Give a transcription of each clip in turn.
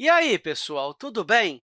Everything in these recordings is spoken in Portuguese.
E aí, pessoal, tudo bem?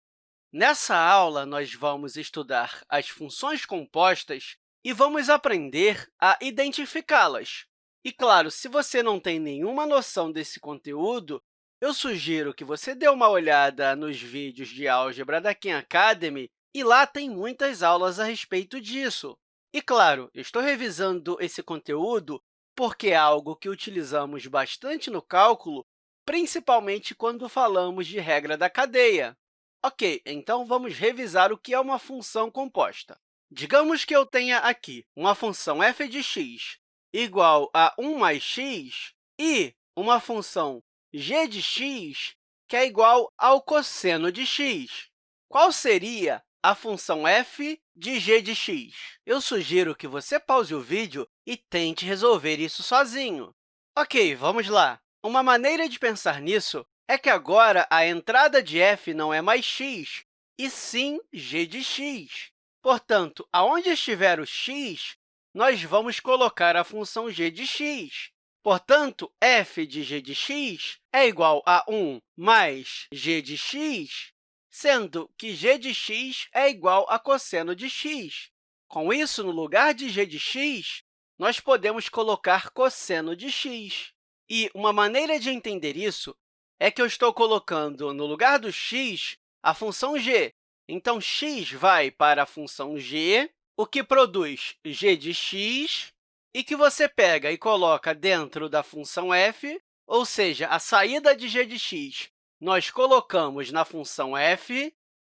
Nessa aula, nós vamos estudar as funções compostas e vamos aprender a identificá-las. E, claro, se você não tem nenhuma noção desse conteúdo, eu sugiro que você dê uma olhada nos vídeos de álgebra da Khan Academy, e lá tem muitas aulas a respeito disso. E, claro, estou revisando esse conteúdo porque é algo que utilizamos bastante no cálculo, principalmente quando falamos de regra da cadeia. Ok, então vamos revisar o que é uma função composta. Digamos que eu tenha aqui uma função f de x igual a 1 mais x e uma função g de x que é igual ao cosseno de x. Qual seria a função f de g de x? Eu sugiro que você pause o vídeo e tente resolver isso sozinho. Ok, vamos lá. Uma maneira de pensar nisso é que agora a entrada de f não é mais x, e sim g de x. Portanto, aonde estiver o x, nós vamos colocar a função g de x. Portanto, f de g de x é igual a 1 mais g de x, sendo que g de x é igual a cosseno de x. Com isso, no lugar de g de x, nós podemos colocar cosseno de x. E uma maneira de entender isso é que eu estou colocando no lugar do x a função g. Então, x vai para a função g, o que produz g de x, e que você pega e coloca dentro da função f, ou seja, a saída de g de x nós colocamos na função f,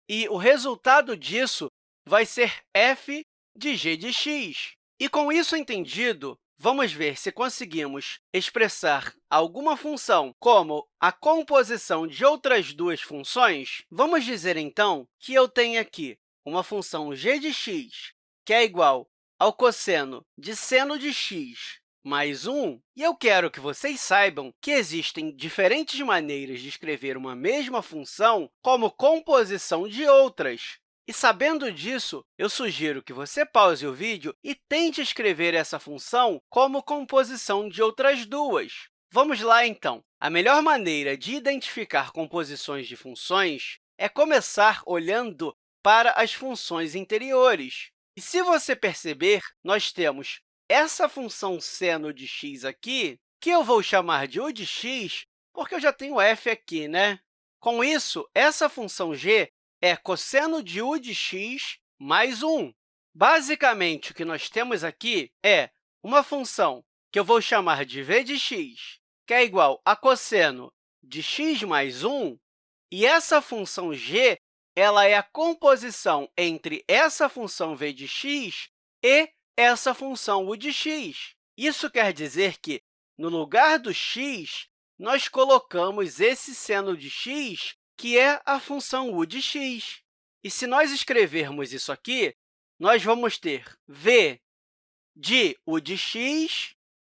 e o resultado disso vai ser f de g de x. E, com isso entendido, vamos ver se conseguimos expressar alguma função como a composição de outras duas funções. Vamos dizer, então, que eu tenho aqui uma função g de x, que é igual ao cosseno de seno de x mais 1, e eu quero que vocês saibam que existem diferentes maneiras de escrever uma mesma função como composição de outras. E, sabendo disso, eu sugiro que você pause o vídeo e tente escrever essa função como composição de outras duas. Vamos lá, então. A melhor maneira de identificar composições de funções é começar olhando para as funções interiores. E, se você perceber, nós temos essa função seno de x aqui, que eu vou chamar de u de x, porque eu já tenho f aqui, né? Com isso, essa função g é cosseno de u de x mais 1. Basicamente, o que nós temos aqui é uma função que eu vou chamar de v de x, que é igual a cosseno de x mais 1, e essa função g ela é a composição entre essa função v de x e essa função u de x. Isso quer dizer que, no lugar do x, nós colocamos esse seno de x, que é a função u de x. E se nós escrevermos isso aqui, nós vamos ter v de u de x,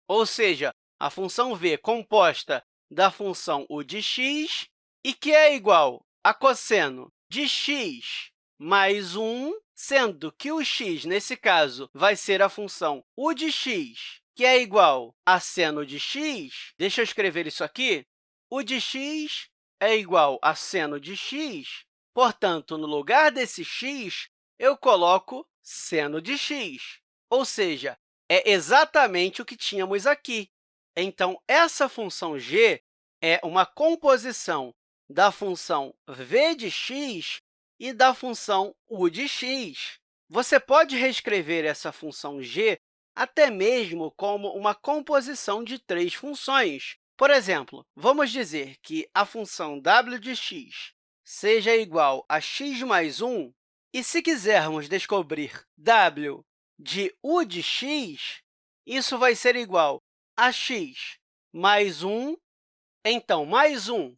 ou seja, a função v composta da função u de x, e que é igual a cosseno de x mais 1 sendo que o x, nesse caso, vai ser a função u de x, que é igual a seno de x. Deixa eu escrever isso aqui. u de x é igual a seno de x. Portanto, no lugar desse x, eu coloco seno de x, ou seja, é exatamente o que tínhamos aqui. Então, essa função g é uma composição da função v de x e da função u de x. Você pode reescrever essa função g até mesmo como uma composição de três funções. Por exemplo, vamos dizer que a função w de x seja igual a x mais 1, e se quisermos descobrir w de u de x, isso vai ser igual a x mais 1, então, mais 1,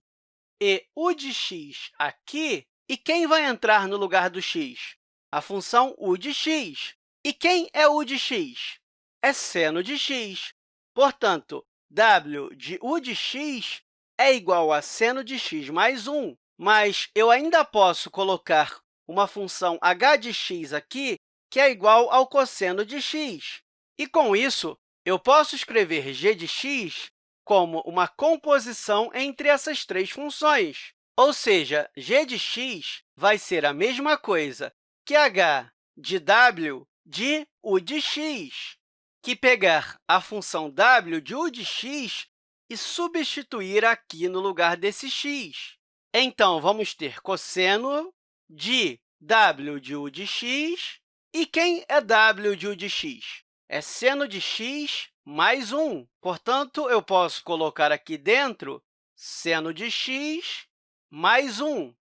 e u de x aqui e quem vai entrar no lugar do x? A função u de x. E quem é u de x? É seno de x. Portanto, w de u de x é igual a seno de x mais 1, mas eu ainda posso colocar uma função h de x aqui, que é igual ao cosseno de x. E, com isso, eu posso escrever g de x como uma composição entre essas três funções. Ou seja, g de x vai ser a mesma coisa que h de w de u de x, que pegar a função w de u de x e substituir aqui no lugar desse x. Então, vamos ter cosseno de w de u de x. E quem é w de u de x? É seno de x mais 1. Portanto, eu posso colocar aqui dentro seno de x mais 1.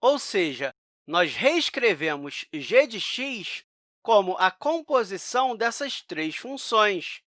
Ou seja, nós reescrevemos g de x como a composição dessas três funções.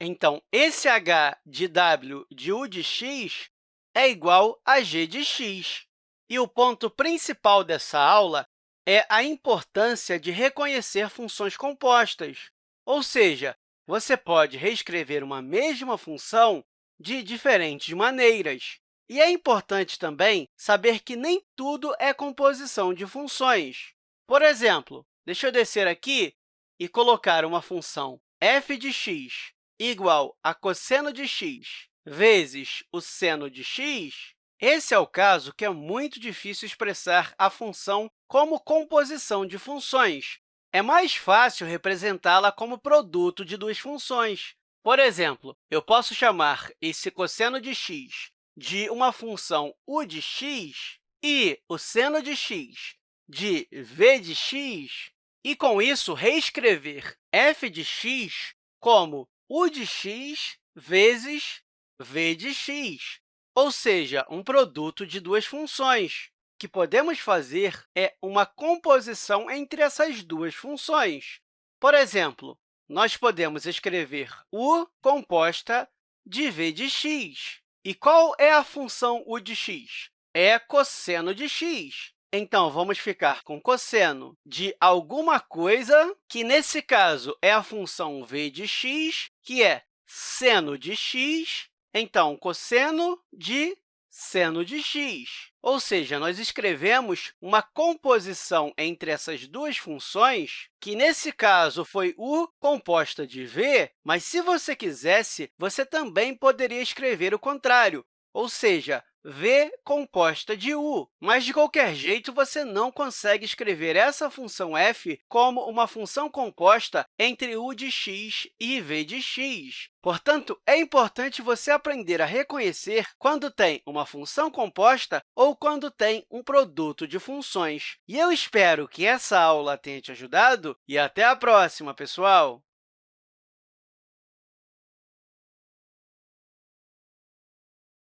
Então, esse h de w de u de x é igual a g de x. E o ponto principal dessa aula é a importância de reconhecer funções compostas, ou seja, você pode reescrever uma mesma função de diferentes maneiras. E é importante também saber que nem tudo é composição de funções. Por exemplo, deixa eu descer aqui e colocar uma função f de x igual a cosseno de x vezes o seno de x, esse é o caso que é muito difícil expressar a função como composição de funções. É mais fácil representá-la como produto de duas funções. Por exemplo, eu posso chamar esse cosseno de x de uma função u de x e o seno de x de v de x, e, com isso, reescrever f de x como u de x vezes v de x, ou seja, um produto de duas funções. O que podemos fazer é uma composição entre essas duas funções. Por exemplo, nós podemos escrever u composta de v de x. E qual é a função u de x? É cosseno de x. Então, vamos ficar com cosseno de alguma coisa, que, nesse caso, é a função v de x, que é seno de x, então, cosseno de seno de x. Ou seja, nós escrevemos uma composição entre essas duas funções, que, nesse caso, foi u composta de v, mas, se você quisesse, você também poderia escrever o contrário, ou seja, v composta de u. Mas, de qualquer jeito, você não consegue escrever essa função f como uma função composta entre u de x e v de x. Portanto, é importante você aprender a reconhecer quando tem uma função composta ou quando tem um produto de funções. E eu espero que essa aula tenha te ajudado e até a próxima, pessoal!